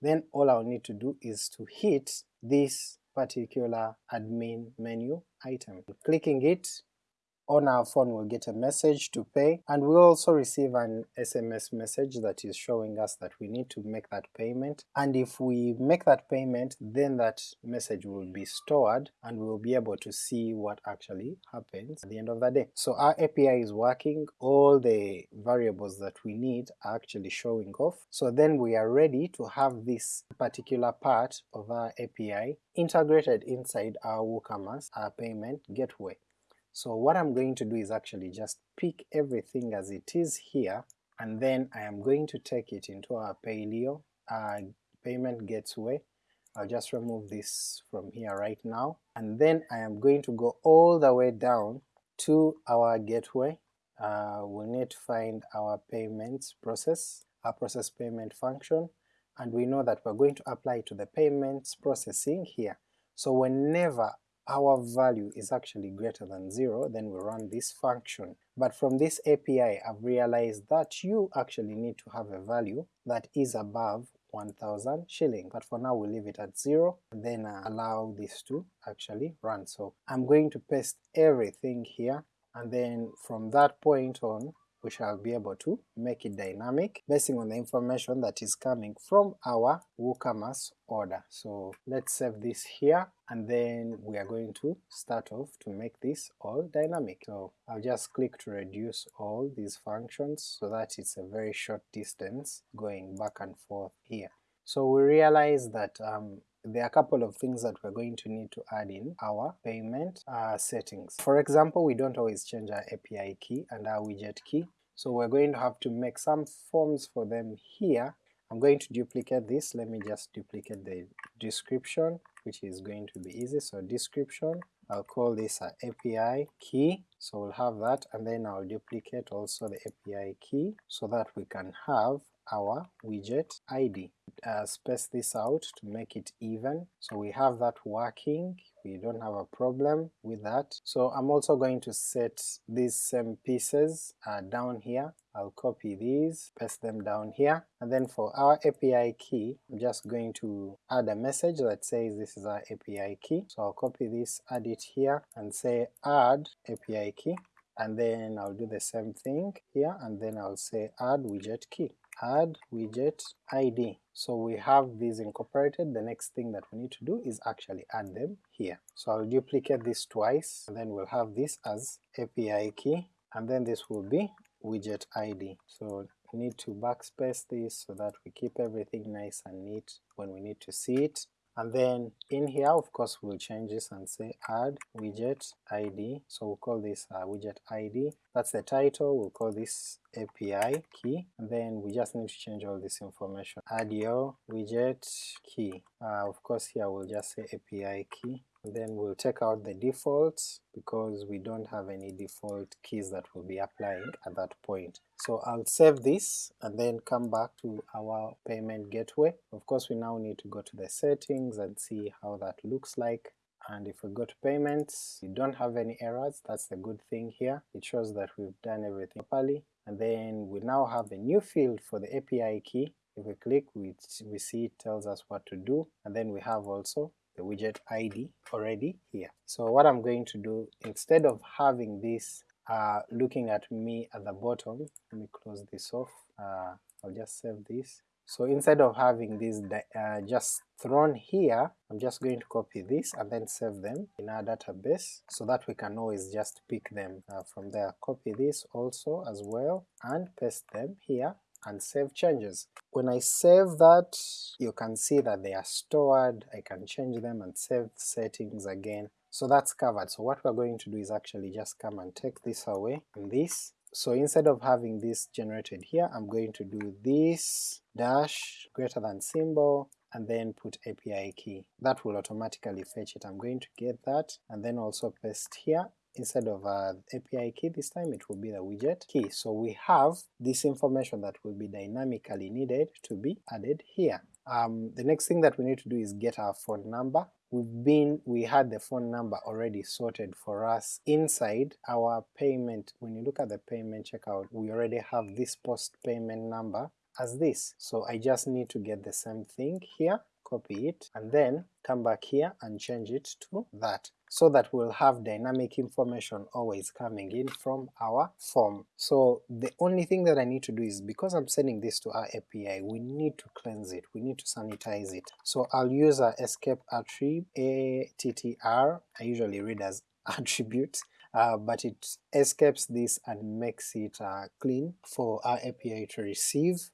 then all I'll need to do is to hit this particular admin menu item. Clicking it on our phone we'll get a message to pay, and we'll also receive an SMS message that is showing us that we need to make that payment, and if we make that payment then that message will be stored and we'll be able to see what actually happens at the end of the day. So our API is working, all the variables that we need are actually showing off, so then we are ready to have this particular part of our API integrated inside our WooCommerce, our payment gateway. So what I'm going to do is actually just pick everything as it is here, and then I am going to take it into our Payleo uh, payment gateway. I'll just remove this from here right now, and then I am going to go all the way down to our gateway. Uh, we'll need to find our payments process, our process payment function, and we know that we're going to apply to the payments processing here. So whenever our value is actually greater than 0, then we run this function. But from this API I've realized that you actually need to have a value that is above 1000 shilling, but for now we'll leave it at 0, then uh, allow this to actually run. So I'm going to paste everything here, and then from that point on we shall be able to make it dynamic basing on the information that is coming from our WooCommerce order. So let's save this here and then we are going to start off to make this all dynamic. So I'll just click to reduce all these functions so that it's a very short distance going back and forth here. So we realize that um, there are a couple of things that we're going to need to add in our payment uh, settings. For example, we don't always change our API key and our widget key, so we're going to have to make some forms for them here. I'm going to duplicate this, let me just duplicate the description, which is going to be easy, so description, I'll call this a API key, so we'll have that, and then I'll duplicate also the API key so that we can have our widget ID. Uh, space this out to make it even, so we have that working, we don't have a problem with that. So I'm also going to set these same pieces uh, down here, I'll copy these, paste them down here, and then for our API key, I'm just going to add a message that says this is our API key, so I'll copy this, add it here, and say add API key, and then I'll do the same thing here, and then I'll say add widget key add widget id. So we have these incorporated, the next thing that we need to do is actually add them here. So I'll duplicate this twice, and then we'll have this as API key, and then this will be widget id. So we need to backspace this so that we keep everything nice and neat when we need to see it and then in here of course we'll change this and say add widget id, so we'll call this uh, widget id, that's the title, we'll call this API key, and then we just need to change all this information, add your widget key, uh, of course here we'll just say API key, then we'll take out the defaults because we don't have any default keys that we'll be applying at that point. So I'll save this and then come back to our payment gateway. Of course we now need to go to the settings and see how that looks like and if we go to payments, we don't have any errors, that's the good thing here. It shows that we've done everything properly, and then we now have a new field for the API key. If we click, we, we see it tells us what to do, and then we have also the widget ID already here. So what I'm going to do, instead of having this uh, looking at me at the bottom, let me close this off, uh, I'll just save this. So instead of having this uh, just thrown here, I'm just going to copy this and then save them in our database so that we can always just pick them uh, from there. Copy this also as well and paste them here and save changes. When I save that, you can see that they are stored, I can change them and save settings again, so that's covered. So what we're going to do is actually just come and take this away, and this, so instead of having this generated here, I'm going to do this dash greater than symbol, and then put API key. That will automatically fetch it. I'm going to get that, and then also paste here, instead of uh, API key this time it will be the widget key. So we have this information that will be dynamically needed to be added here. Um, the next thing that we need to do is get our phone number. We've been, we had the phone number already sorted for us inside our payment. When you look at the payment checkout, we already have this post payment number as this. So I just need to get the same thing here, copy it, and then come back here and change it to that so that we'll have dynamic information always coming in from our form. So the only thing that I need to do is, because I'm sending this to our API, we need to cleanse it, we need to sanitize it. So I'll use our escape attribute, ATTR, I usually read as attribute, uh, but it escapes this and makes it uh, clean for our API to receive,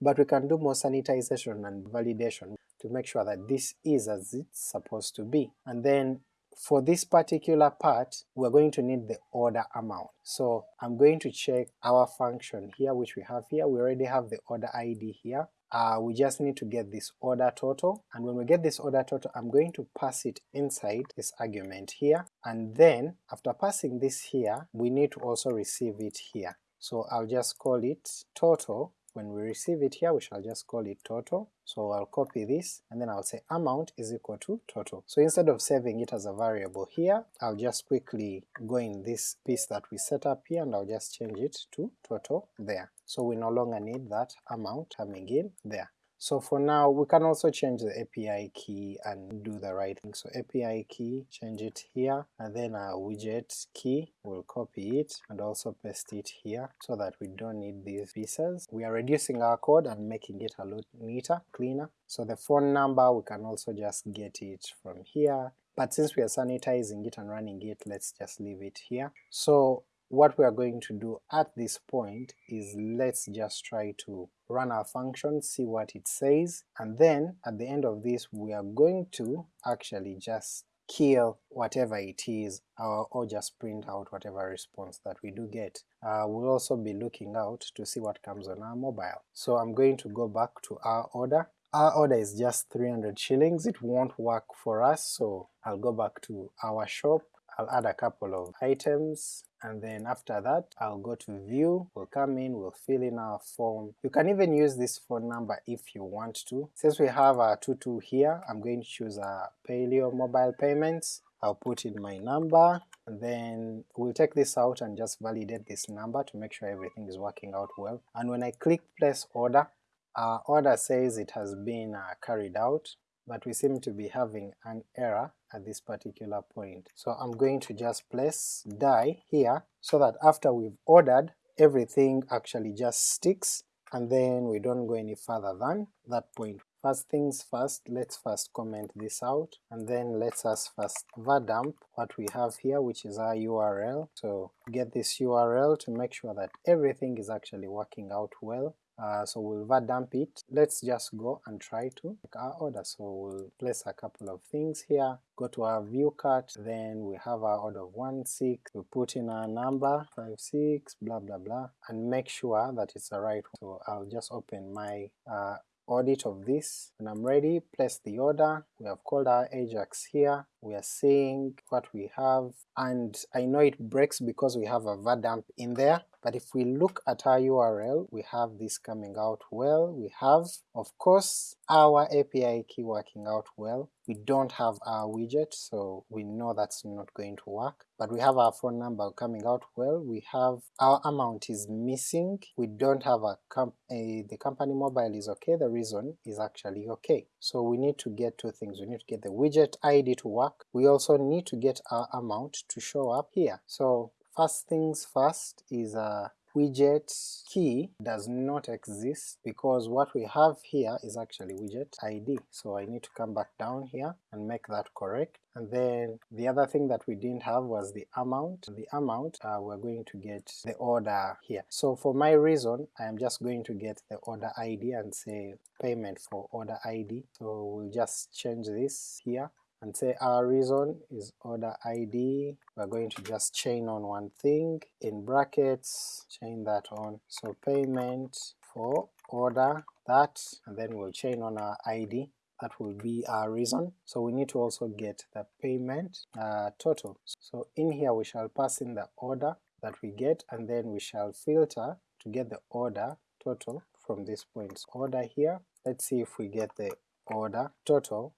but we can do more sanitization and validation to make sure that this is as it's supposed to be. And then for this particular part, we're going to need the order amount. So I'm going to check our function here which we have here, we already have the order ID here, uh, we just need to get this order total, and when we get this order total I'm going to pass it inside this argument here, and then after passing this here, we need to also receive it here. So I'll just call it total when we receive it here we shall just call it total, so I'll copy this and then I'll say amount is equal to total. So instead of saving it as a variable here, I'll just quickly go in this piece that we set up here and I'll just change it to total there. So we no longer need that amount coming in there. So for now we can also change the API key and do the right thing. So API key, change it here, and then our widget key, we'll copy it and also paste it here so that we don't need these pieces. We are reducing our code and making it a lot neater, cleaner. So the phone number we can also just get it from here, but since we are sanitizing it and running it, let's just leave it here. So what we are going to do at this point is let's just try to run our function, see what it says, and then at the end of this we are going to actually just kill whatever it is or, or just print out whatever response that we do get. Uh, we'll also be looking out to see what comes on our mobile. So I'm going to go back to our order. Our order is just 300 shillings, it won't work for us so I'll go back to our shop I'll add a couple of items and then after that I'll go to view, we'll come in, we'll fill in our form. You can even use this phone number if you want to. Since we have a tutu here, I'm going to choose a Payleo mobile payments, I'll put in my number, and then we'll take this out and just validate this number to make sure everything is working out well. And when I click place order, our order says it has been uh, carried out, but we seem to be having an error at this particular point. So I'm going to just place die here so that after we've ordered everything actually just sticks and then we don't go any further than that point. First things first, let's first comment this out, and then let's us first vardump what we have here which is our URL. So get this URL to make sure that everything is actually working out well, uh, so we'll vardump it. Let's just go and try to make our order. So we'll place a couple of things here, go to our view cart, then we have our order of 1, 6, we put in our number, 5, 6, blah blah blah, and make sure that it's the right one. So I'll just open my uh, audit of this. When I'm ready, place the order, we have called our Ajax here, we are seeing what we have, and I know it breaks because we have a vardump in there, but if we look at our URL, we have this coming out well, we have, of course, our API key working out well, we don't have our widget, so we know that's not going to work, but we have our phone number coming out well, we have our amount is missing, we don't have a, comp a the company mobile is okay, the reason is actually okay. So we need to get two things, we need to get the widget ID to work, we also need to get our amount to show up here. So first things first is a widget key does not exist because what we have here is actually widget ID. So I need to come back down here and make that correct. And then the other thing that we didn't have was the amount. The amount uh, we're going to get the order here. So for my reason I am just going to get the order ID and say payment for order ID. So we'll just change this here and say our reason is order ID, we're going to just chain on one thing, in brackets, chain that on, so payment for order that, and then we'll chain on our ID, that will be our reason. So we need to also get the payment uh, total. So in here we shall pass in the order that we get, and then we shall filter to get the order total from this point. Order here, let's see if we get the order total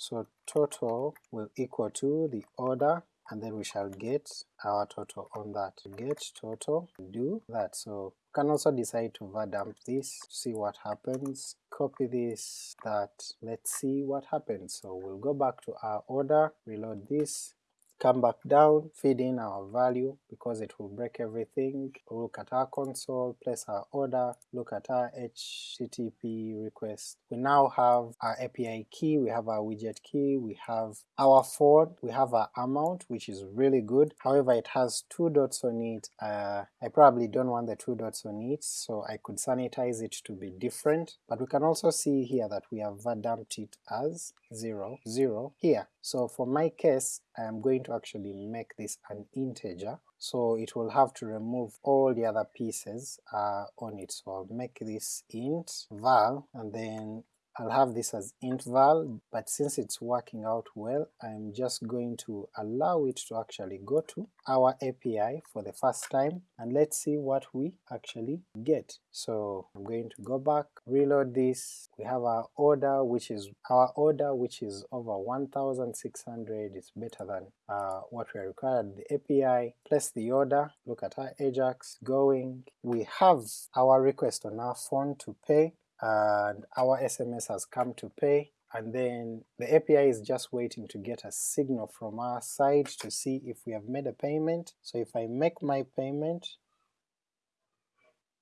so total will equal to the order and then we shall get our total on that. Get total, do that. So you can also decide to dump this, see what happens, copy this, that, let's see what happens. So we'll go back to our order, reload this, come back down, feed in our value because it will break everything, look at our console, place our order, look at our HTTP request. We now have our API key, we have our widget key, we have our phone, we have our amount which is really good, however it has two dots on it, uh, I probably don't want the two dots on it so I could sanitize it to be different, but we can also see here that we have dumped it as 0, 0 here. So for my case I am going to actually make this an integer, so it will have to remove all the other pieces uh, on it. So I'll make this int val and then I'll have this as int val, but since it's working out well, I'm just going to allow it to actually go to our API for the first time, and let's see what we actually get. So I'm going to go back, reload this, we have our order which is our order which is over 1600, it's better than uh, what we required. The API, place the order, look at our Ajax going, we have our request on our phone to pay, and our SMS has come to pay and then the API is just waiting to get a signal from our side to see if we have made a payment. So if I make my payment,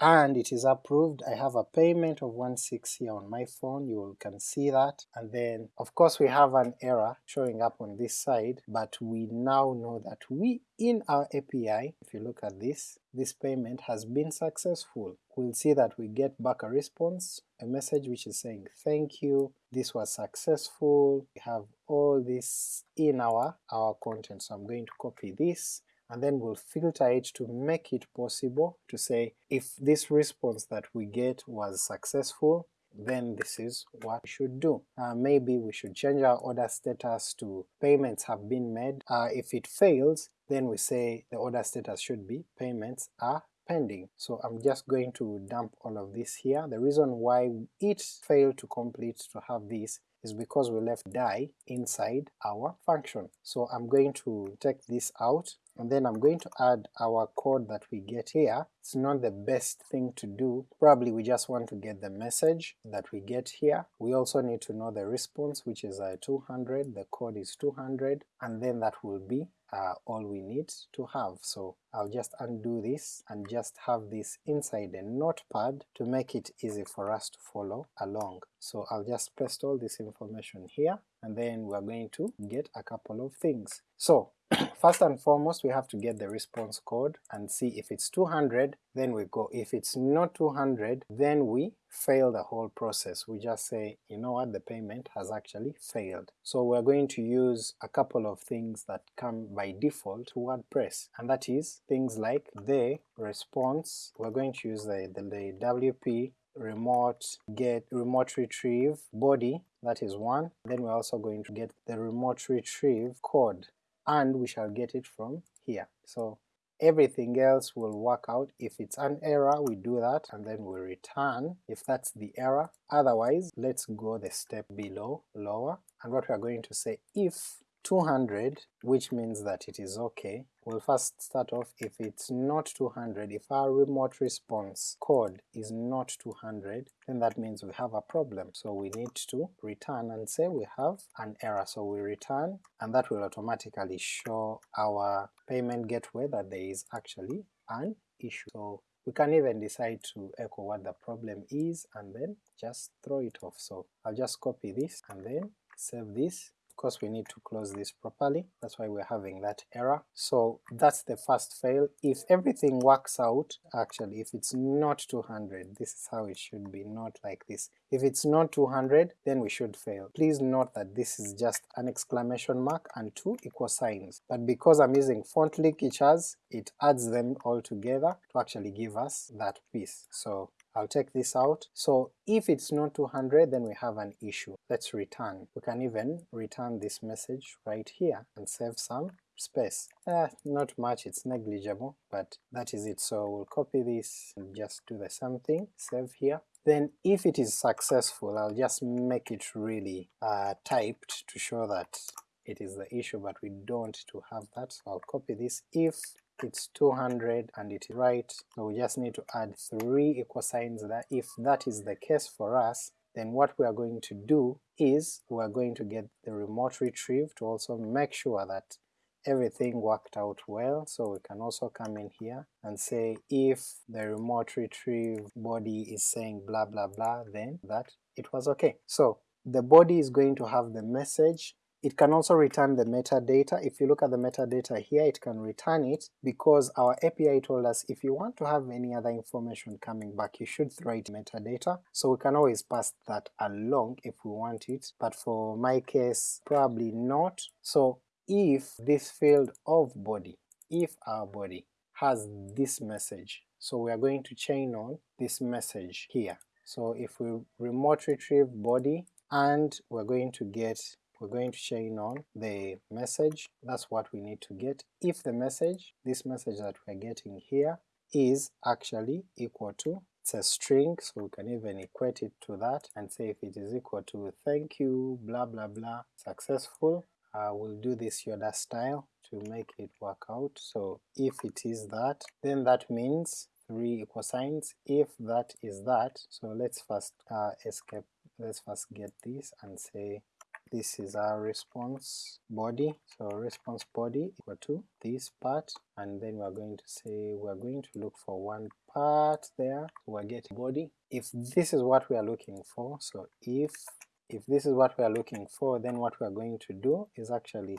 and it is approved. I have a payment of 16 here on my phone, you can see that, and then of course we have an error showing up on this side, but we now know that we in our API, if you look at this, this payment has been successful. We'll see that we get back a response, a message which is saying thank you, this was successful, we have all this in our, our content. So I'm going to copy this, and then we'll filter it to make it possible to say if this response that we get was successful, then this is what we should do. Uh, maybe we should change our order status to payments have been made. Uh, if it fails, then we say the order status should be payments are pending. So I'm just going to dump all of this here. The reason why it failed to complete to have this is because we left die inside our function. So I'm going to take this out and then I'm going to add our code that we get here. It's not the best thing to do, probably we just want to get the message that we get here. We also need to know the response which is uh, 200, the code is 200, and then that will be uh, all we need to have. So I'll just undo this and just have this inside a notepad to make it easy for us to follow along. So I'll just paste all this information here and then we're going to get a couple of things. So first and foremost we have to get the response code and see if it's 200 then we go, if it's not 200 then we fail the whole process, we just say you know what the payment has actually failed. So we're going to use a couple of things that come by default to WordPress and that is things like the response, we're going to use the, the, the WP remote get remote retrieve body that is one then we're also going to get the remote retrieve code and we shall get it from here. So everything else will work out. If it's an error, we do that and then we return if that's the error. Otherwise, let's go the step below, lower, and what we are going to say if 200, which means that it is okay. We'll first start off if it's not 200, if our remote response code is not 200, then that means we have a problem. So we need to return and say we have an error. So we return, and that will automatically show our payment gateway that there is actually an issue. So we can even decide to echo what the problem is and then just throw it off. So I'll just copy this and then save this of course we need to close this properly, that's why we're having that error. So that's the first fail. If everything works out, actually if it's not 200, this is how it should be, not like this. If it's not 200, then we should fail. Please note that this is just an exclamation mark and two equal signs, but because I'm using font linkage it adds them all together to actually give us that piece. So I'll take this out. So if it's not 200 then we have an issue. Let's return. We can even return this message right here and save some space. Eh, not much, it's negligible, but that is it. So we'll copy this and just do the same thing, save here. Then if it is successful, I'll just make it really uh, typed to show that it is the issue but we don't to have that so I'll copy this if it's 200 and it is right so we just need to add three equal signs there if that is the case for us then what we are going to do is we are going to get the remote retrieve to also make sure that everything worked out well, so we can also come in here and say if the remote retrieve body is saying blah blah blah then that it was okay. So the body is going to have the message it can also return the metadata. If you look at the metadata here, it can return it because our API told us if you want to have any other information coming back, you should it metadata. So we can always pass that along if we want it, but for my case, probably not. So if this field of body, if our body has this message, so we are going to chain on this message here. So if we remote retrieve body and we're going to get we're going to chain on the message, that's what we need to get. If the message, this message that we're getting here, is actually equal to, it's a string, so we can even equate it to that and say if it is equal to thank you, blah blah blah, successful, uh, we'll do this Yoda style to make it work out. So if it is that, then that means three equal signs, if that is that, so let's first uh, escape, let's first get this and say this is our response body, so response body equal to this part, and then we're going to say we're going to look for one part there, we're getting body. If this is what we are looking for, so if if this is what we are looking for, then what we are going to do is actually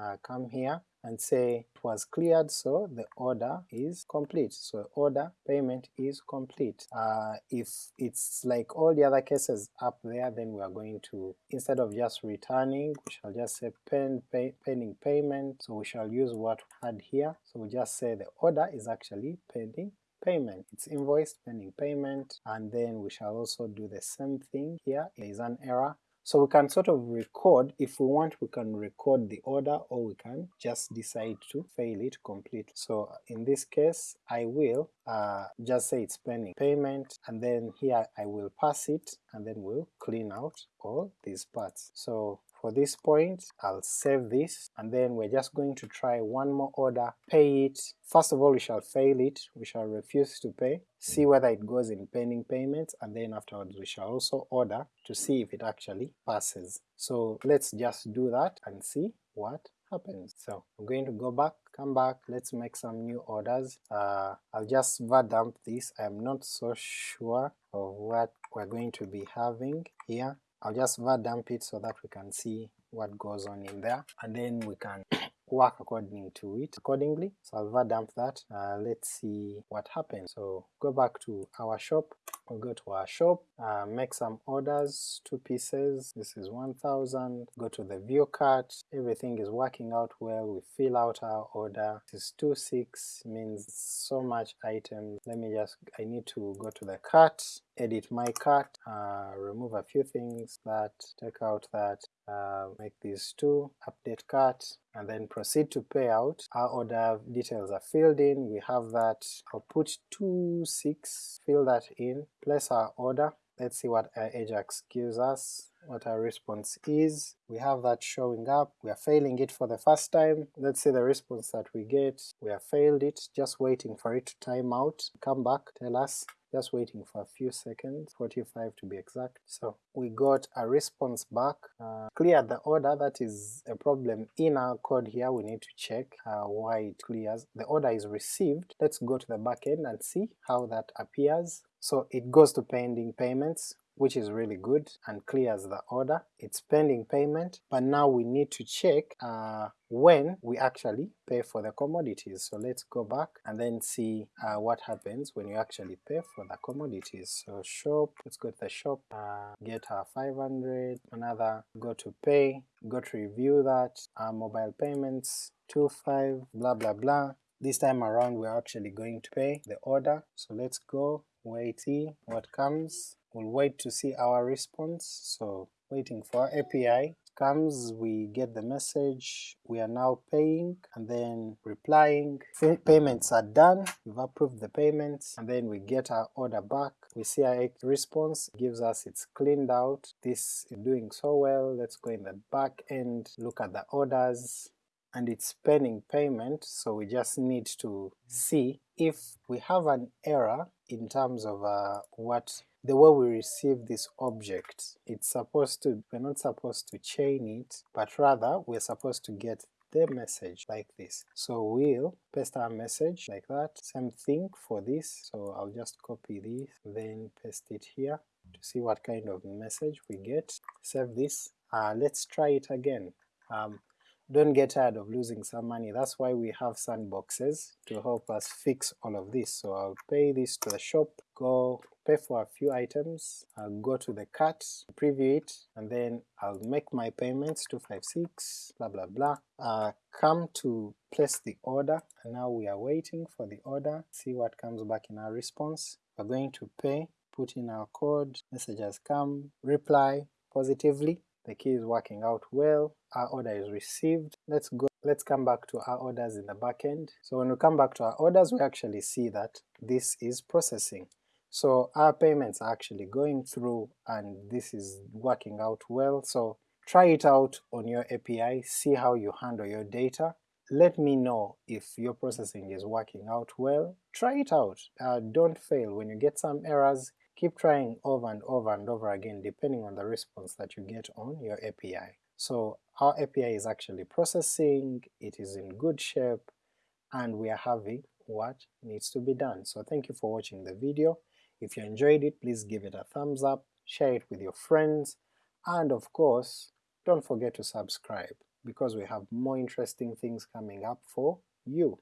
uh, come here and say it was cleared so the order is complete, so order payment is complete. Uh, if it's like all the other cases up there then we are going to, instead of just returning, we shall just say pen, pay, pending payment, so we shall use what we had here, so we just say the order is actually pending payment. It's invoice pending payment, and then we shall also do the same thing here. There is an error, so we can sort of record, if we want we can record the order or we can just decide to fail it completely. So in this case I will uh, just say it's pending payment and then here I will pass it and then we'll clean out all these parts. So for this point, I'll save this, and then we're just going to try one more order, pay it. First of all, we shall fail it, we shall refuse to pay, see whether it goes in pending payments, and then afterwards we shall also order to see if it actually passes. So let's just do that and see what happens. So I'm going to go back, come back, let's make some new orders. Uh, I'll just var dump this, I'm not so sure of what we're going to be having here. I'll just dump it so that we can see what goes on in there, and then we can work according to it accordingly. So I'll dump that, uh, let's see what happens. So go back to our shop, we'll go to our shop, uh, make some orders, two pieces, this is 1000, go to the view cart, everything is working out well, we fill out our order, this is 26, means so much items, let me just, I need to go to the cart, edit my cart, uh, remove a few things, that, take out that, uh, make these two, update cart, and then proceed to pay out. Our order details are filled in, we have that, I'll put 2, 6, fill that in, place our order, let's see what our Ajax gives us, what our response is. We have that showing up, we are failing it for the first time, let's see the response that we get, we have failed it, just waiting for it to time out, come back, tell us just waiting for a few seconds, 45 to be exact. So we got a response back, uh, cleared the order, that is a problem in our code here, we need to check uh, why it clears. The order is received, let's go to the backend and see how that appears. So it goes to pending payments, which is really good and clears the order. It's pending payment, but now we need to check uh, when we actually pay for the commodities. So let's go back and then see uh, what happens when you actually pay for the commodities. So shop, let's go to the shop, uh, get our 500, another, go to pay, go to review that, mobile payments, 25, blah blah blah. This time around we're actually going to pay the order, so let's go, wait what comes, we'll wait to see our response, so waiting for API comes, we get the message, we are now paying, and then replying, payments are done, we've approved the payments, and then we get our order back, we see our response gives us it's cleaned out, this is doing so well, let's go in the back end, look at the orders, and it's pending payment, so we just need to see if we have an error in terms of uh, what the way we receive this object. It's supposed to, we're not supposed to chain it, but rather we're supposed to get the message like this. So we'll paste our message like that, same thing for this, so I'll just copy this, then paste it here to see what kind of message we get. Save this, uh, let's try it again. Um, don't get tired of losing some money, that's why we have sandboxes to help us fix all of this. So I'll pay this to the shop, go pay for a few items, I'll go to the cart, preview it, and then I'll make my payments 256, blah blah blah, uh, come to place the order, and now we are waiting for the order, see what comes back in our response. We're going to pay, put in our code, message has come, reply positively, the key is working out well, our order is received. Let's go, let's come back to our orders in the backend. So when we come back to our orders, we actually see that this is processing. So our payments are actually going through and this is working out well, so try it out on your API, see how you handle your data, let me know if your processing is working out well, try it out, uh, don't fail, when you get some errors, keep trying over and over and over again depending on the response that you get on your API. So our API is actually processing, it is in good shape, and we are having what needs to be done. So thank you for watching the video. If you enjoyed it, please give it a thumbs up, share it with your friends, and of course, don't forget to subscribe, because we have more interesting things coming up for you.